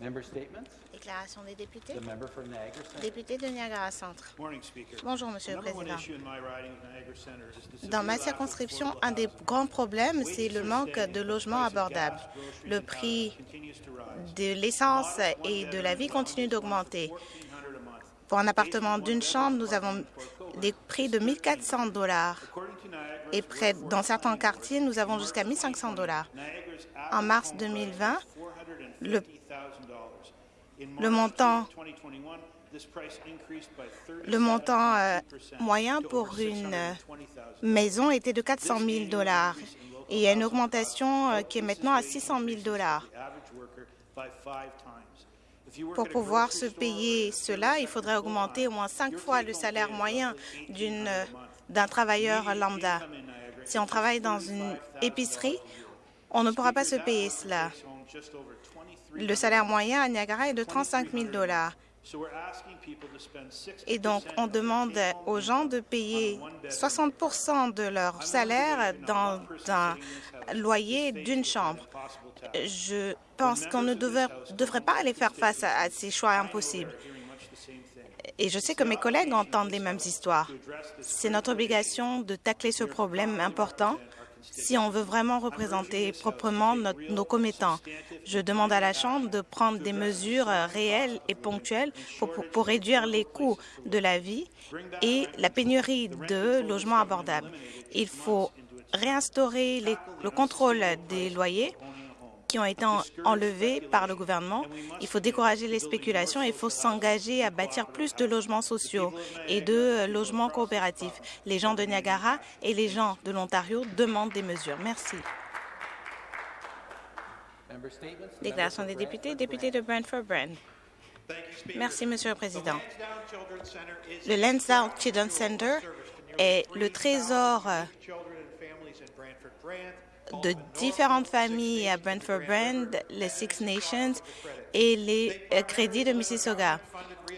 Member statements? Déclaration des députés. The member for Niagara Centre. Député de Niagara Centre. Bonjour, Monsieur le Président. Dans ma of circonscription, un des grands problèmes, c'est le manque de logements abordables. Le prix de l'essence et de la vie continue d'augmenter. Pour un appartement d'une chambre, nous avons des prix de 1 400 dollars et près, dans certains quartiers, nous avons jusqu'à 1 500 dollars. En mars 2020, le, le montant, le montant euh, moyen pour une euh, maison était de 400 000 dollars et il y a une augmentation euh, qui est maintenant à 600 000 dollars. Pour pouvoir se payer cela, il faudrait augmenter au moins cinq fois le salaire moyen d'un travailleur lambda. Si on travaille dans une épicerie, on ne pourra pas se payer cela. Le salaire moyen à Niagara est de 35 000 dollars. Et donc, on demande aux gens de payer 60% de leur salaire dans un loyer d'une chambre. Je pense qu'on ne devait- devrait pas aller faire face à, à ces choix impossibles. Et je sais que mes collègues entendent les mêmes histoires. C'est notre obligation de tacler ce problème important si on veut vraiment représenter proprement nos commettants. Je demande à la Chambre de prendre des mesures euh, réelles et ponctuelles pour, réduire les coûts de la vie et la pénurie de logements abordables. Il faut réinstaurer le contrôle des loyers qui ont été en- enlevés par le gouvernement. Il faut décourager les spéculations et il faut s'engager à bâtir plus de logements sociaux et de euh, logements coopératifs. Les gens de Niagara et les gens de l'Ontario demandent des mesures. Merci. Déclaration des députés, député de Brantford-Brand. Merci, Monsieur le Président. Le Lansdowne Children's Center est le trésor de différentes familles à Brantford Brand, les Six Nations et les euh, crédits de Mississauga.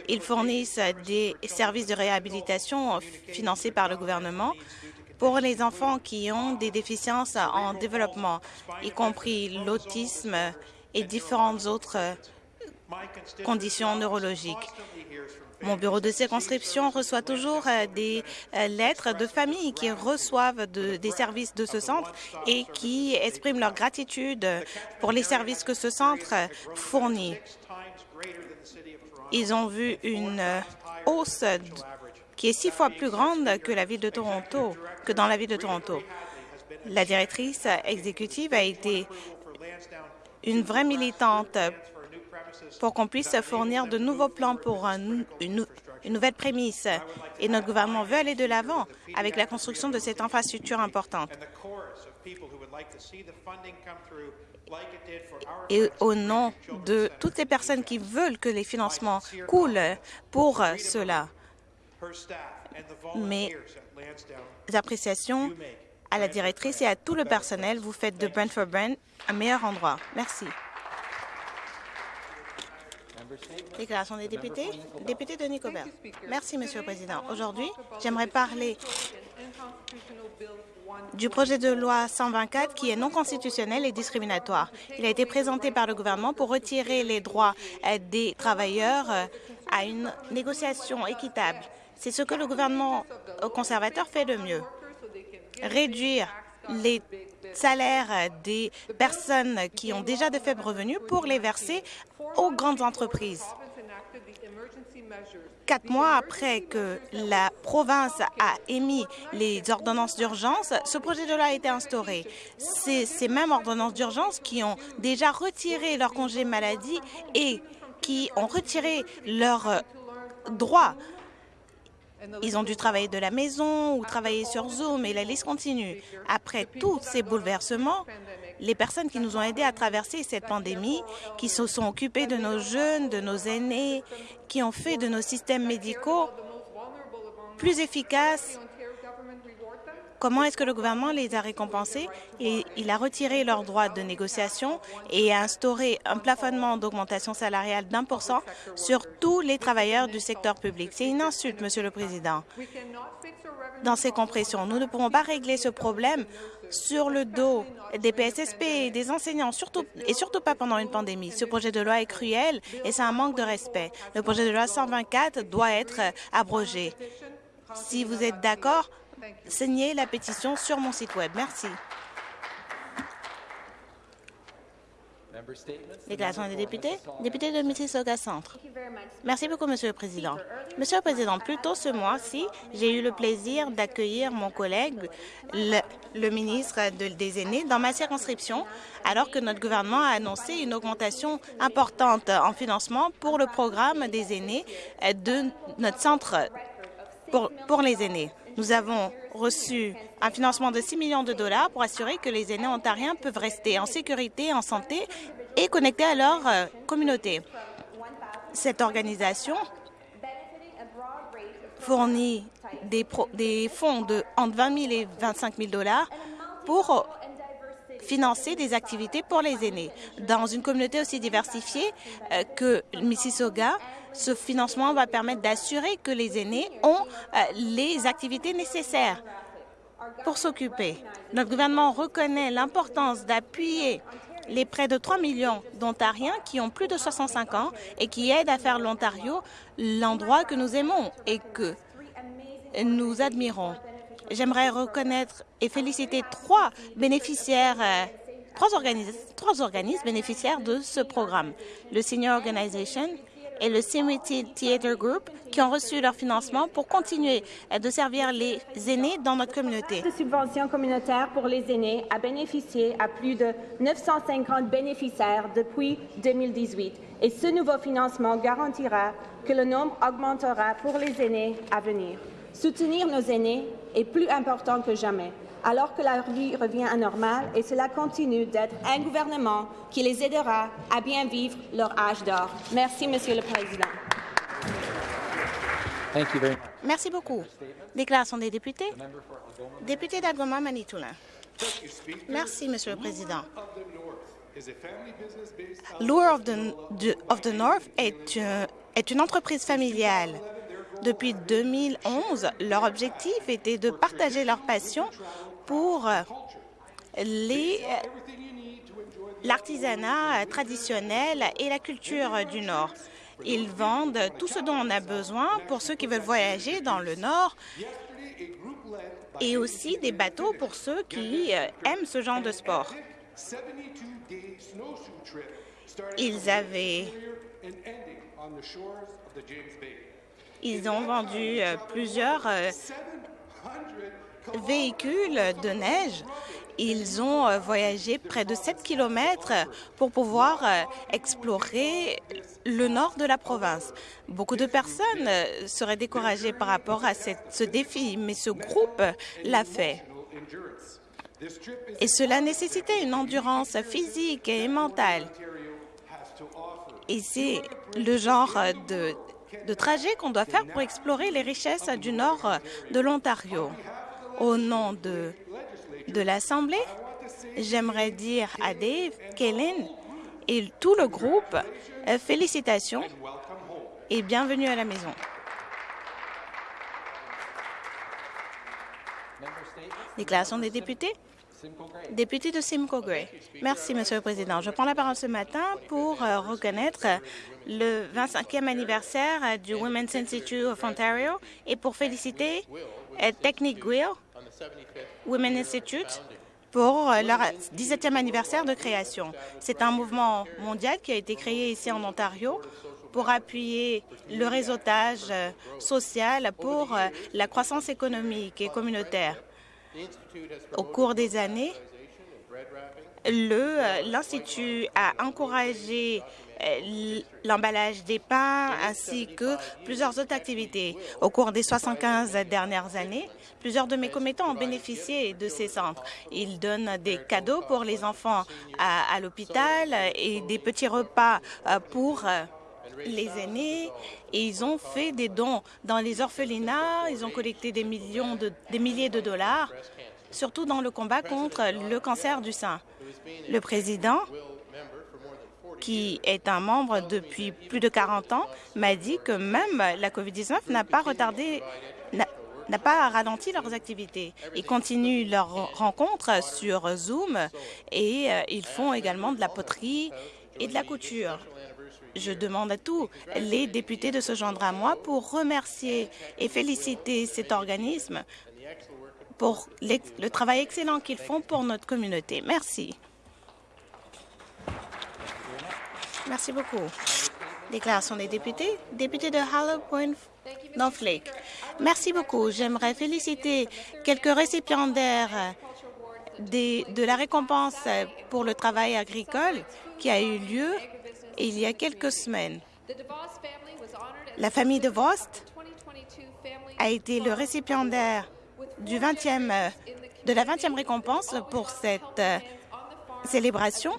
Ils fournissent des services de réhabilitation financés par le gouvernement pour les enfants qui ont des déficiences en développement, y compris l'autisme et différentes autres euh, conditions neurologiques. Mon bureau de circonscription reçoit toujours euh, des euh, lettres de familles qui reçoivent de- des services de ce centre et qui expriment leur gratitude pour les services que ce centre fournit. Ils ont vu une euh, hausse qui est six fois plus grande que la ville de Toronto, que dans la ville de Toronto. La directrice exécutive a été une vraie militante pour qu'on puisse fournir de nouveaux plans pour une, nou- une nouvelle prémisse. Et notre gouvernement veut aller de l'avant avec la construction de cette infrastructure importante. for Et au nom de toutes les personnes qui veulent que les financements coulent pour cela, mes appréciations à la directrice et à tout le personnel, vous faites de Brentford Brand un meilleur endroit. Merci. Déclaration des députés. Député de Nicobert. Merci, Monsieur le Président. Aujourd'hui, j'aimerais parler du projet de loi 124 qui est non constitutionnel et discriminatoire. Il a été présenté par le gouvernement pour retirer les droits euh, des travailleurs euh, à une négociation équitable. C'est ce que le gouvernement conservateur fait de mieux. Réduire les salaires des personnes qui ont déjà de faibles revenus pour les verser aux grandes entreprises. Quatre mois après que la province a émis les ordonnances d'urgence, ce projet de loi a été instauré. C'est ces mêmes ordonnances d'urgence qui ont déjà retiré leur congé maladie et qui ont retiré leurs droits. Ils ont dû travailler de la maison ou travailler sur Zoom et la liste continue. Après tous ces bouleversements, les personnes qui nous ont aidés à traverser cette pandémie, qui se sont occupées de nos jeunes, de nos aînés, qui ont fait de nos systèmes médicaux plus efficaces, Comment est-ce que le gouvernement les a récompensés et il a retiré leurs droits de négociation et a instauré un plafonnement d'augmentation salariale d'un pour cent sur tous les travailleurs du secteur public? C'est une insulte, Monsieur le Président. Dans ces compressions, nous ne pouvons pas régler ce problème sur le dos des PSSP et des enseignants, surtout, et surtout pas pendant une pandémie. Ce projet de loi est cruel et c'est un manque de respect. Le projet de loi 124 doit être abrogé. Si vous êtes d'accord, signez la pétition sur mon site Web. Merci. Déclaration des députés. Député de Mississauga Centre. Merci beaucoup, Monsieur le Président. Monsieur le Président, plus tôt ce mois-ci, j'ai eu le plaisir d'accueillir mon collègue, le, le ministre de- des Aînés, dans ma circonscription, alors que notre gouvernement a annoncé une augmentation importante en financement pour le programme des aînés de notre centre pour, pour les aînés. Nous avons reçu un financement de 6 millions de dollars pour assurer que les aînés ontariens peuvent rester en sécurité, en santé et connectés à leur euh, communauté. Cette organisation fournit des, fonds de entre 20 000 et 25 000 dollars pour financer des activités pour les aînés. Dans une communauté aussi diversifiée euh, que Mississauga, ce financement va permettre d'assurer que les aînés ont euh, les activités nécessaires pour s'occuper. Notre gouvernement reconnaît l'importance d'appuyer les près de 3 millions d'Ontariens qui ont plus de 65 ans et qui aident à faire l'Ontario l'endroit que nous aimons et que nous admirons. J'aimerais reconnaître et féliciter trois bénéficiaires, euh, trois, organismes, trois organismes bénéficiaires de ce programme. Le Senior Organization et le Simity Theatre Group qui ont reçu leur financement pour continuer de servir les aînés dans notre communauté. de subventions communautaires pour les aînés a bénéficié à plus de 950 bénéficiaires depuis 2018 et ce nouveau financement garantira que le nombre augmentera pour les aînés à venir. Soutenir nos aînés est plus important que jamais, alors que la vie revient à normal et cela continue d'être un gouvernement qui les aidera à bien vivre leur âge d'or. Merci, Monsieur le Président. Thank you very much. Merci beaucoup. Déclaration des députés. Député d'Algoma Manitoulin. Merci, Monsieur le Président. Lure of the, de- of the North est, un- est une entreprise familiale. Depuis 2011, leur objectif était de partager leur passion pour l'artisanat traditionnel et la culture du Nord. Ils vendent tout ce dont on a besoin pour ceux qui veulent voyager dans le Nord et aussi des bateaux pour ceux qui euh, aiment ce genre de sport. Ils avaient ils ont vendu euh, plusieurs euh, véhicules de neige. Ils ont euh, voyagé près de 7 kilomètres pour pouvoir euh, explorer le nord de la province. Beaucoup de personnes euh, seraient découragées par rapport à ce défi, mais ce groupe l'a fait. Et cela nécessitait une endurance physique et mentale. Et c'est le genre de trajet qu'on doit faire pour explorer les richesses du nord de l'Ontario. Au nom de, l'Assemblée, j'aimerais dire à Dave, Kellen et tout le groupe, euh, félicitations et bienvenue à la maison. Déclaration des députés. Député de Simcoe Gray. Merci, Monsieur le Président. Je prends la parole ce matin pour euh, reconnaître le 25e anniversaire du Women's Institute of Ontario et pour féliciter euh, Technique Guild Women Institute pour euh, leur 17e anniversaire de création. C'est un mouvement mondial qui a été créé ici en Ontario pour appuyer le réseautage euh, social pour euh, la croissance économique et communautaire. Au cours des années, l'Institut a encouragé euh, l'emballage des pains ainsi que plusieurs autres activités. Au cours des 75 dernières années, plusieurs de mes commettants ont bénéficié de ces centres. Ils donnent des cadeaux pour les enfants à, l'hôpital et des petits repas euh, pour euh, les aînés et ils ont fait des dons dans les orphelinats, ils ont collecté des millions de, des milliers de dollars surtout dans le combat contre le cancer du sein. Le président, qui est un membre depuis plus de 40 ans, m'a dit que même la COVID-19 n'a pas retardé, n'a- pas ralenti leurs activités. Ils continuent leurs rencontres sur Zoom et euh, ils font également de la poterie et de la couture. Je demande à tous les députés de se joindre à moi pour remercier et féliciter cet organisme pour le travail excellent qu'ils font pour notre communauté. Merci. Merci beaucoup. Déclaration des députés. Député de Hollow Point North Lake. Merci beaucoup. J'aimerais féliciter quelques récipiendaires de la récompense pour le travail agricole qui a eu lieu il y a quelques semaines. La famille de Vost a été le récipiendaire du 20e, euh, de la 20e récompense pour cette euh, célébration.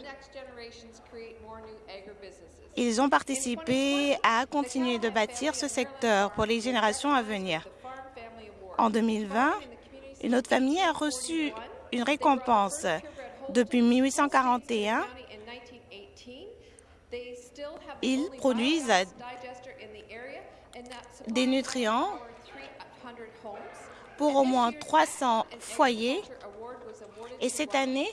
Ils ont participé à continuer de bâtir ce secteur pour les générations à venir. En 2020, une autre famille a reçu une récompense. Depuis 1841, ils produisent des nutriments pour au moins 300 foyers. Et cette année,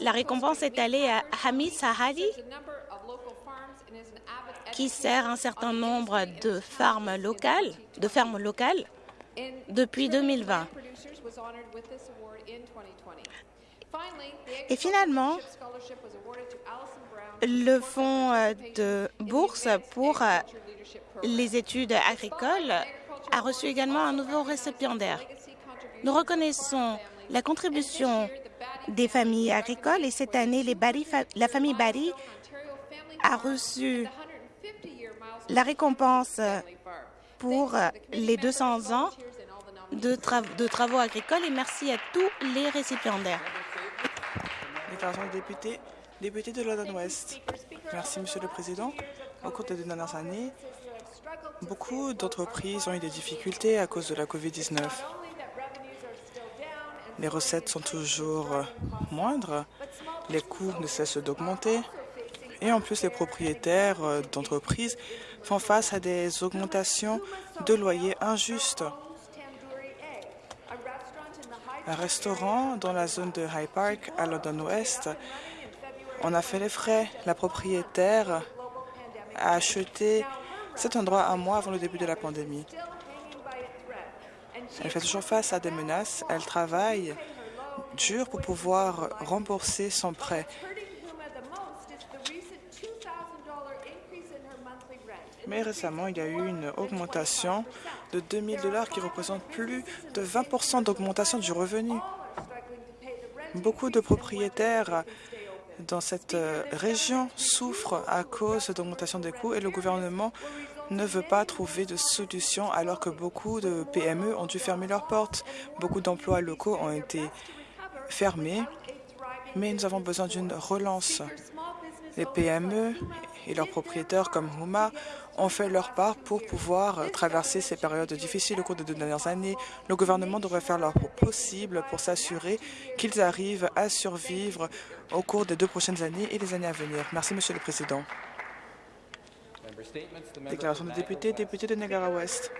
la récompense est allée à Hamid Sahadi, qui sert un certain nombre de fermes locales, de fermes locales depuis 2020. Et finalement, le fonds euh, de bourse pour euh, les études agricoles a reçu également un nouveau récipiendaire. Nous reconnaissons la contribution des familles agricoles et cette année, la famille Barry a reçu la récompense pour euh, les 200 ans de, tra- de travaux agricoles et merci à tous les récipiendaires. Déclaration des députés. Député de London West. Merci, Monsieur le Président. Au cours des deux dernières années, beaucoup d'entreprises ont eu des difficultés à cause de la COVID-19. Les recettes sont toujours euh, moindres, les coûts ne cessent d'augmenter et en plus les propriétaires euh, d'entreprises font face à des augmentations de loyers injustes. Un restaurant dans la zone de High Park à London West, on a fait les frais. La propriétaire a acheté cet endroit un mois avant le début de la pandémie. Elle fait toujours face à des menaces. Elle travaille dur pour pouvoir rembourser son prêt. Mais récemment, il y a eu une augmentation de 2 000 dollars qui représente plus de 20% d'augmentation du revenu. Beaucoup de propriétaires dans cette euh, région souffrent à cause d'augmentation des coûts et le gouvernement ne veut pas trouver de solution alors que beaucoup de PME ont dû fermer leurs portes. Beaucoup d'emplois locaux ont été fermés, mais nous avons besoin d'une relance. Les PME et leurs propriétaires comme Houma ont fait leur part pour pouvoir traverser ces périodes difficiles au cours des deux dernières années. Le gouvernement devrait faire leur possible pour s'assurer qu'ils arrivent à survivre au cours des deux prochaines années et les années à venir. Merci, Monsieur le Président. Déclaration de député, député de Niagara-Ouest.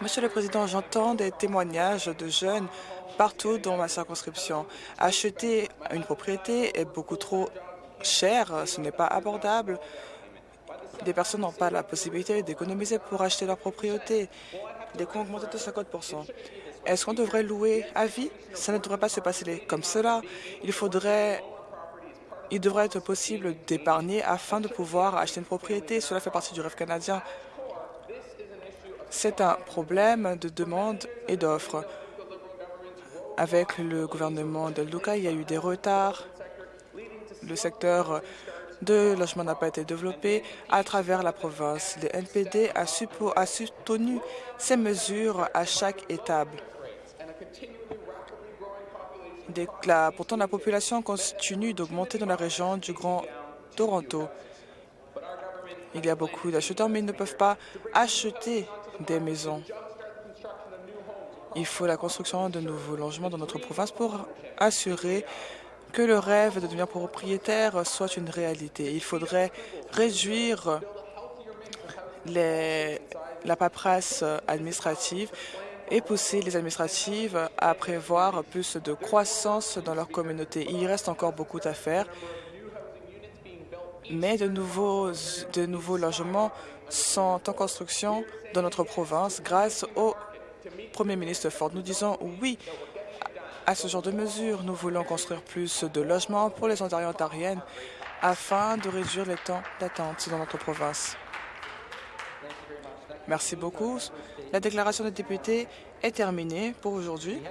Monsieur le Président, j'entends des témoignages de jeunes partout dans ma circonscription. Acheter une propriété est beaucoup trop cher, ce n'est pas abordable. Des personnes n'ont pas la possibilité d'économiser pour acheter leur propriété. Les coûts ont augmenté de 50% Est-ce qu'on devrait louer à vie? Ça ne devrait pas se passer comme cela. Il faudrait il devrait être possible d'épargner afin de pouvoir acheter une propriété. Cela fait partie du rêve canadien. C'est un problème de demande et d'offre. Avec le gouvernement de Luca, il y a eu des retards. Le secteur de logement n'a pas été développé à travers la province. Le NPD a, soutenu ces mesures à chaque étape. Pourtant, la population continue d'augmenter dans la région du Grand Toronto. Il y a beaucoup d'acheteurs, mais ils ne peuvent pas acheter des maisons. Il faut la construction de nouveaux logements dans notre province pour assurer que le rêve de devenir propriétaire soit une réalité. Il faudrait réduire la paperasse administrative et pousser les administratives à prévoir plus de croissance dans leur communauté. Il reste encore beaucoup à faire, mais de nouveaux, de nouveaux logements sont en construction dans notre province grâce au Premier ministre Ford. Nous disons oui à ce genre de mesures. Nous voulons construire plus de logements pour les Ontariens et Ontariennes afin de réduire les temps d'attente dans notre province. Merci beaucoup. La déclaration des députés est terminée pour aujourd'hui.